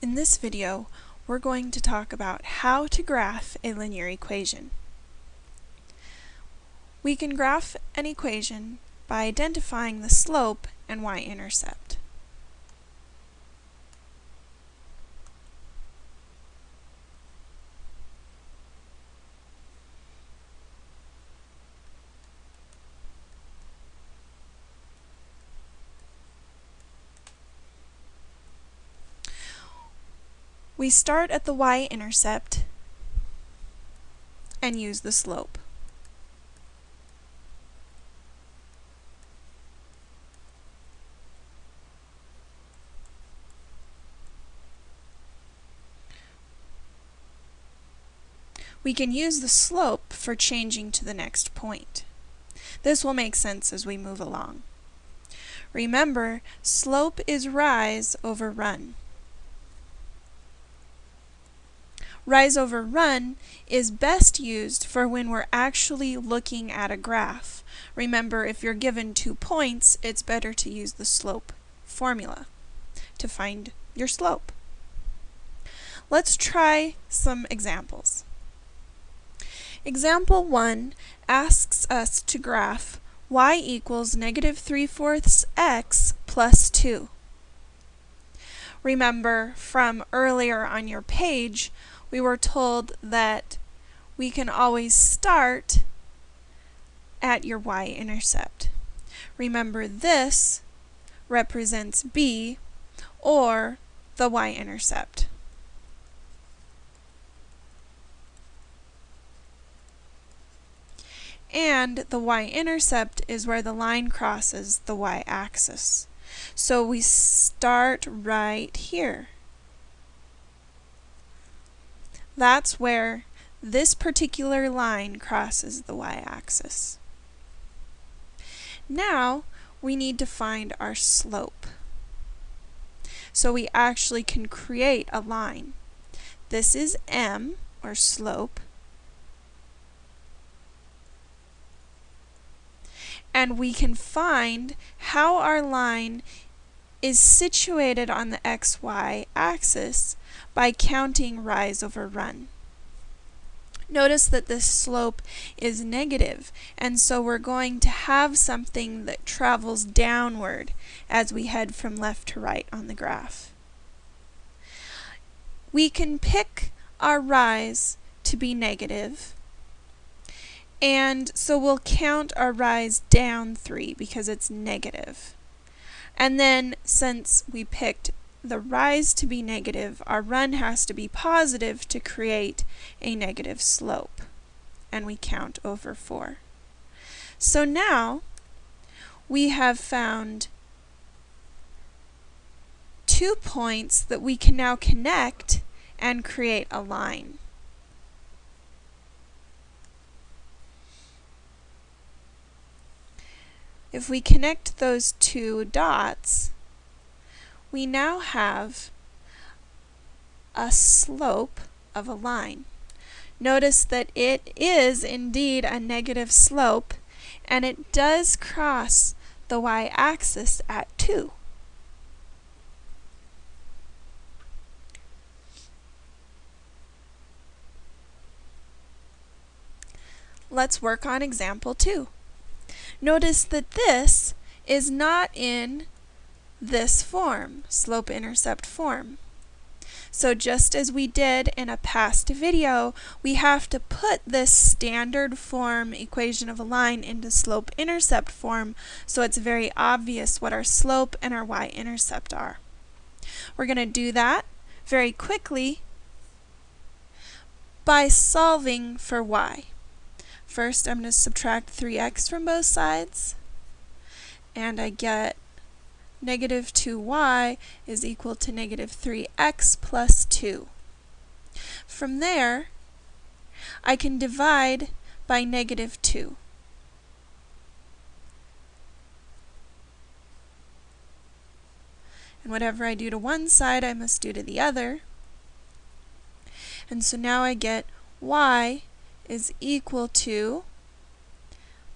In this video, we're going to talk about how to graph a linear equation. We can graph an equation by identifying the slope and y-intercept. We start at the y-intercept and use the slope. We can use the slope for changing to the next point. This will make sense as we move along. Remember, slope is rise over run. Rise over run is best used for when we're actually looking at a graph. Remember, if you're given two points, it's better to use the slope formula to find your slope. Let's try some examples. Example 1 asks us to graph y equals negative 3 fourths x plus 2. Remember from earlier on your page, we were told that we can always start at your y-intercept. Remember this represents b or the y-intercept. And the y-intercept is where the line crosses the y-axis. So we start right here. That's where this particular line crosses the y-axis. Now, we need to find our slope. So we actually can create a line. This is m, or slope. And we can find how our line is situated on the xy axis by counting rise over run. Notice that this slope is negative, and so we're going to have something that travels downward as we head from left to right on the graph. We can pick our rise to be negative, and so we'll count our rise down 3 because it's negative. And then since we picked the rise to be negative, our run has to be positive to create a negative slope. And we count over 4. So now we have found two points that we can now connect and create a line. If we connect those two dots, we now have a slope of a line. Notice that it is indeed a negative slope and it does cross the y-axis at 2. Let's work on example 2. Notice that this is not in this form, slope-intercept form. So just as we did in a past video, we have to put this standard form equation of a line into slope-intercept form so it's very obvious what our slope and our y-intercept are. We're going to do that very quickly by solving for y. First, I'm going to subtract 3x from both sides, and I get negative 2y is equal to negative 3x plus 2. From there, I can divide by negative 2. And whatever I do to one side, I must do to the other. And so now I get y is equal to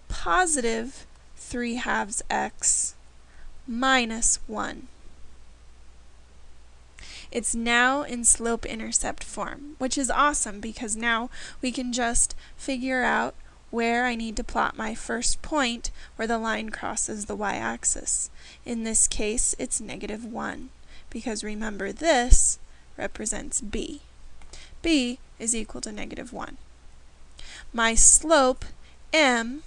positive 3 halves x minus 1. It's now in slope-intercept form, which is awesome because now we can just figure out where I need to plot my first point where the line crosses the y-axis. In this case, it's negative 1, because remember this represents b. b is equal to negative 1. My slope, m,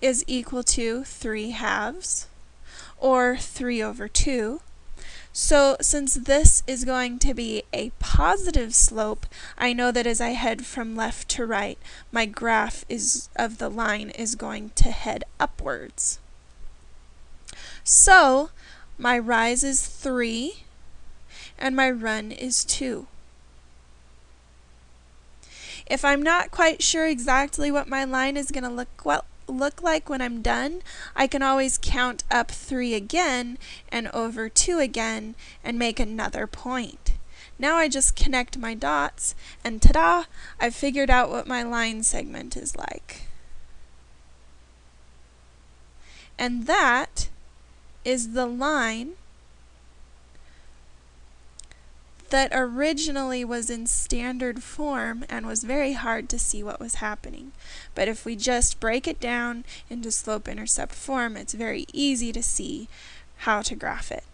is equal to 3 halves, or 3 over 2, so since this is going to be a positive slope, I know that as I head from left to right, my graph is of the line is going to head upwards. So my rise is 3 and my run is 2. If I'm not quite sure exactly what my line is going to look well, look like when I'm done, I can always count up 3 again and over 2 again and make another point. Now I just connect my dots and ta-da, I've figured out what my line segment is like. And that is the line that originally was in standard form and was very hard to see what was happening. But if we just break it down into slope-intercept form, it's very easy to see how to graph it.